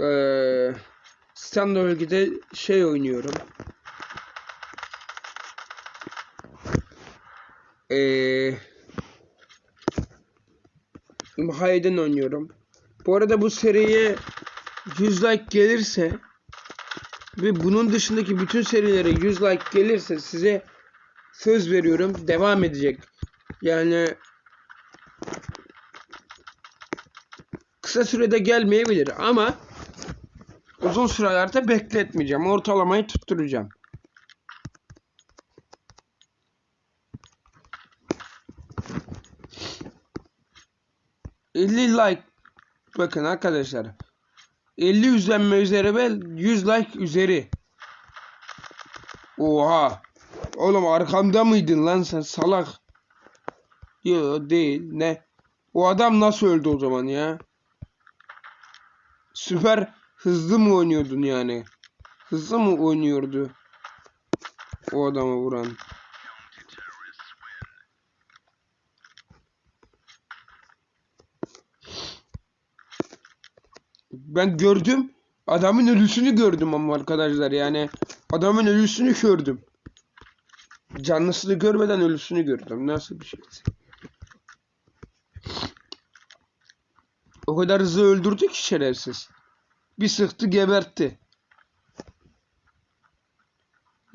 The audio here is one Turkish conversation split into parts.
Ee, Standard'de şey oynuyorum. Ee, Hayden oynuyorum. Bu arada bu seriye 100 like gelirse ve bunun dışındaki bütün serilere 100 like gelirse size söz veriyorum devam edecek. Yani kısa sürede gelmeyebilir ama uzun sürelerde bekletmeyeceğim. Ortalamayı tutturacağım. ...50 like... Bakın arkadaşlar... ...50 izlenme üzeri ve 100 like üzeri... Oha! Oğlum arkamda mıydın lan sen salak? Yo değil ne? O adam nasıl öldü o zaman ya? Süper hızlı mı oynuyordun yani? Hızlı mı oynuyordu? O adamı vuran. Ben gördüm. Adamın ölüsünü gördüm ama arkadaşlar yani. Adamın ölüsünü gördüm. Canlısını görmeden ölüsünü gördüm. Nasıl bir şey? O kadar hızlı öldürdü ki şerefsiz. Bir sıktı gebertti.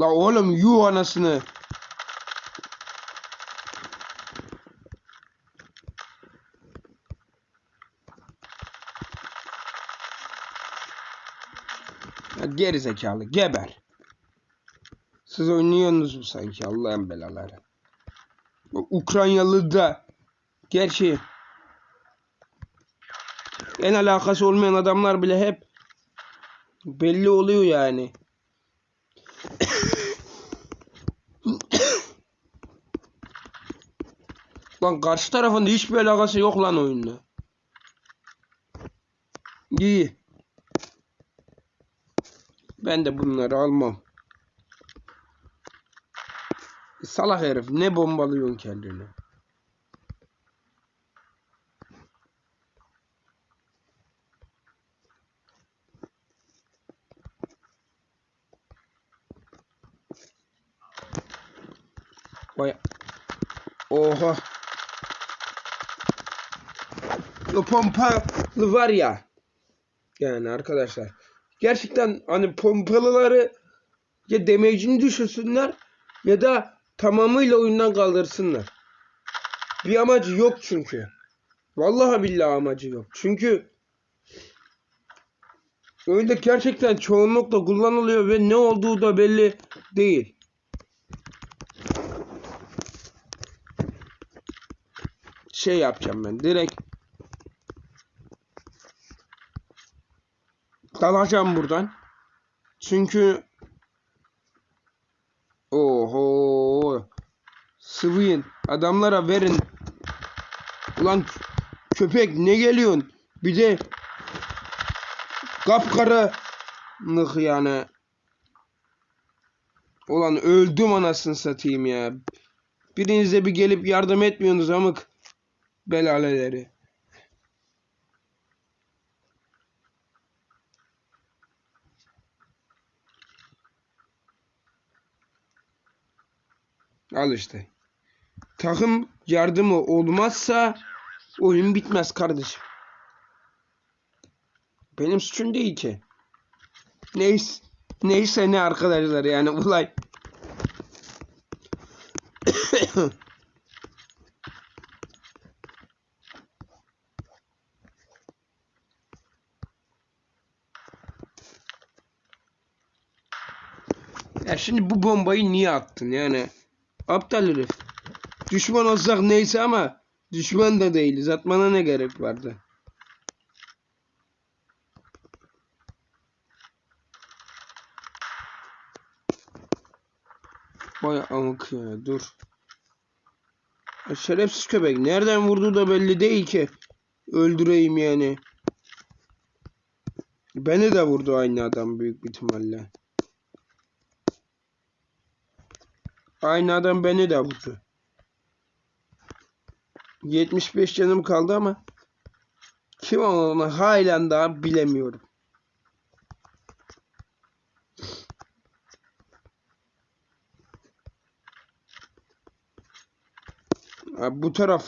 La oğlum yu anasını. Geri zekalı geber. Siz oynuyorsunuz mu sanki Allah'ın belaları. Ukraynalı da gerçi en alakası olmayan adamlar bile hep belli oluyor yani. lan karşı tarafında hiçbir alakası yok lan oyunla. İyi. Ben de bunları almam. Salak herif ne bombalıyorsun kendini. Oha. O pompalı var ya. Yani arkadaşlar. Gerçekten hani pompalıları ya damage'ini düşürsünler ya da tamamıyla oyundan kaldırsınlar. Bir amacı yok çünkü. Vallahi billahi amacı yok. Çünkü oyunda gerçekten çoğunlukla kullanılıyor ve ne olduğu da belli değil. Şey yapacağım ben direkt dalacağım buradan. Çünkü Oho. Sıvıyın. Adamlara verin. Ulan köpek ne geliyorsun? Bir de kapkaranlık yani. Ulan öldüm anasını satayım ya. Biriniz de bir gelip yardım etmiyorsunuz amık belaleleri. Al işte. Takım yardımı olmazsa oyun bitmez kardeşim. Benim suçum değil ki. Neyse, neyse ne arkadaşlar yani olay. ya şimdi bu bombayı niye attın yani? Aptal herif. Düşman olsak neyse ama düşman da değiliz. Atmana ne gerek vardı? Vay amık ya dur. Ya şerefsiz köpek. Nereden vurduğu da belli değil ki. Öldüreyim yani. Beni de vurdu aynı adam büyük ihtimalle. Aynı adam beni de vurdu. 75 canım kaldı ama kim olduğunu halen daha bilemiyorum. Abi bu taraf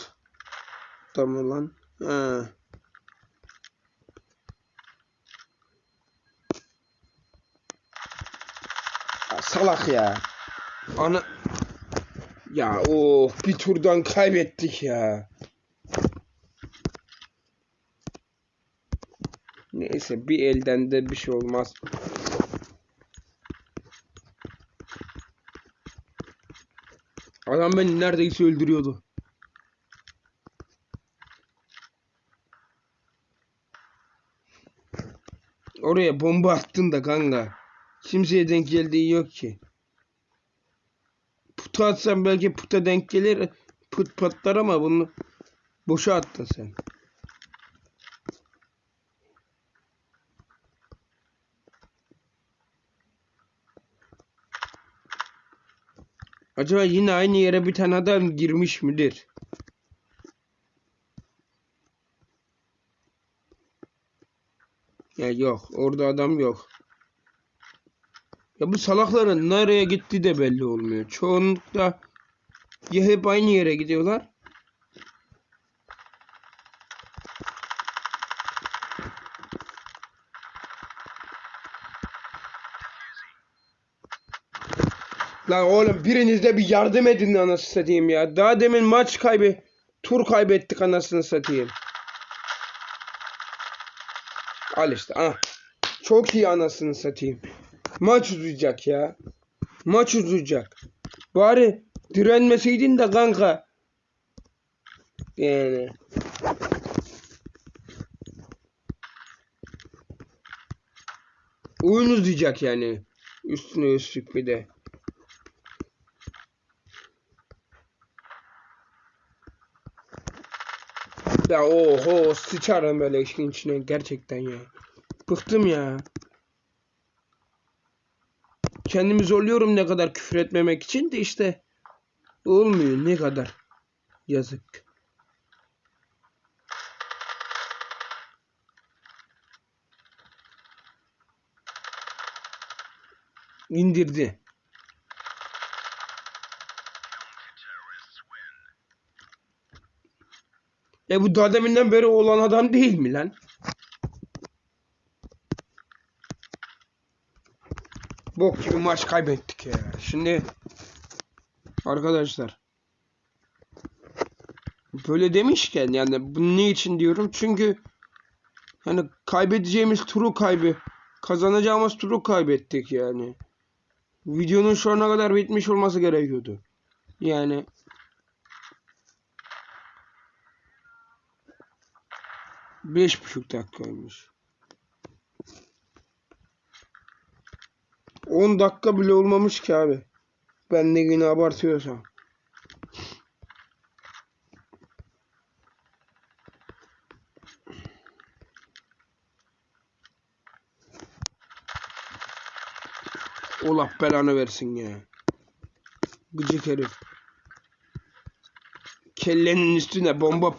tamam lan. Ha. Salak ya. Ana ya o bir turdan kaybettik ya. Neyse bir elden de bir şey olmaz. Adam beni neredeyse öldürüyordu. Oraya bomba attın da kanka. Kimseye denk geldiği yok ki. Puta atsan belki puta denk gelir. Put patlar ama bunu boşa attın sen. Acaba yine aynı yere bir tane adam girmiş midir? Ya yok. Orada adam yok. Ya bu salakların nereye gitti de belli olmuyor. Çoğunlukla ya hep aynı yere gidiyorlar. Lan oğlum biriniz de bir yardım edin anasını satayım ya. Daha demin maç kaybı tur kaybettik anasını satayım. Al işte ah. Çok iyi anasını satayım. Maç uzayacak ya. Maç uzayacak. Bari direnmeseydin de kanka. Yani. Oyun uzayacak yani. Üstüne üstlük bir de. Ya oho sıçarım böyle işin içine gerçekten ya. Bıktım ya. Kendimi zorluyorum ne kadar küfür etmemek için de işte olmuyor ne kadar. Yazık. İndirdi. E bu daha deminden beri olan adam değil mi lan? Bok gibi maç kaybettik ya. Şimdi arkadaşlar böyle demişken yani bu ne için diyorum? Çünkü hani kaybedeceğimiz turu kaybı kazanacağımız turu kaybettik yani. Videonun şu ana kadar bitmiş olması gerekiyordu. Yani Beş buçuk dakikaymış. 10 dakika bile olmamış ki abi. Ben de yine abartıyorsam. Allah belanı versin ya. Gıcık herif. Kellenin üstüne bomba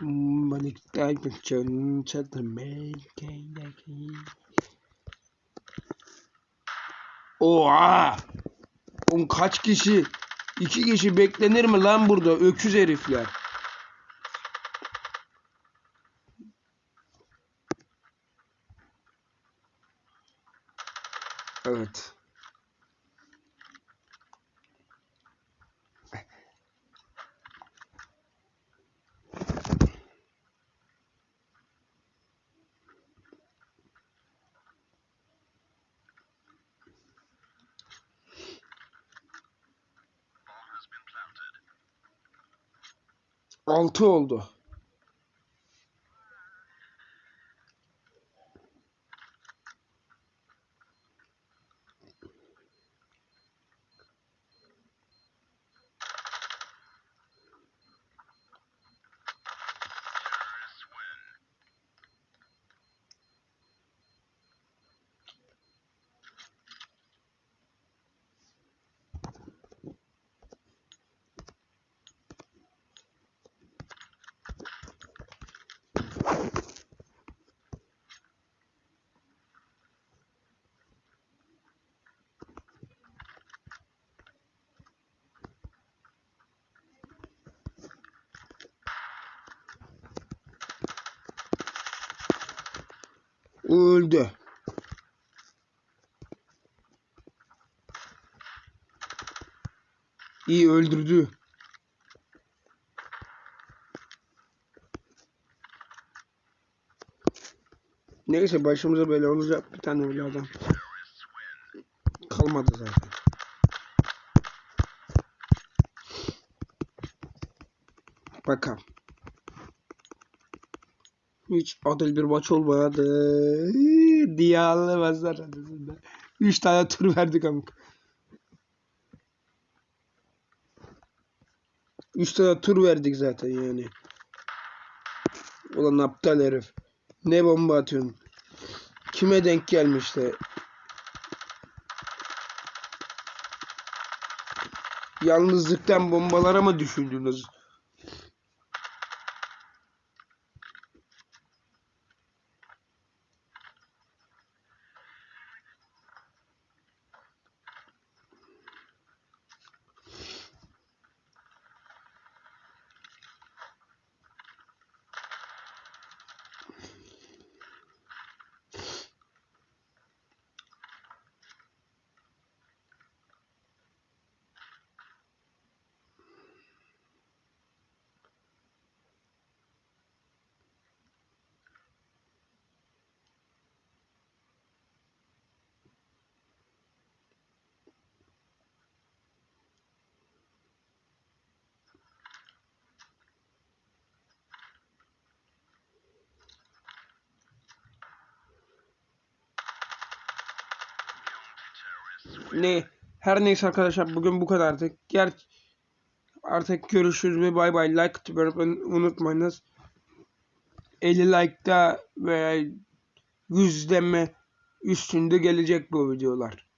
parçaladım. Malik'ten kaçın çatırmayın. Oha! Oğlum kaç kişi? İki kişi beklenir mi lan burada? Öküz herifler. Evet. Altı oldu. Öldü. İyi öldürdü. Neyse başımıza böyle olacak bir tane öyle adam. Kalmadı zaten. Bakalım. Hiç adil bir maç olmadı. Diye anlamazlar arasında. Üç tane tur verdik amk. Üç tane tur verdik zaten yani. Ulan aptal herif. Ne bomba atıyorsun? Kime denk gelmişti? Yalnızlıktan bombalara mı düşündünüz? Ne? Her neyse arkadaşlar bugün bu kadar artık. Ger artık görüşürüz ve bay bay. Like öğretmeyi unutmayınız. 50 like'da veya 100 deme üstünde gelecek bu videolar.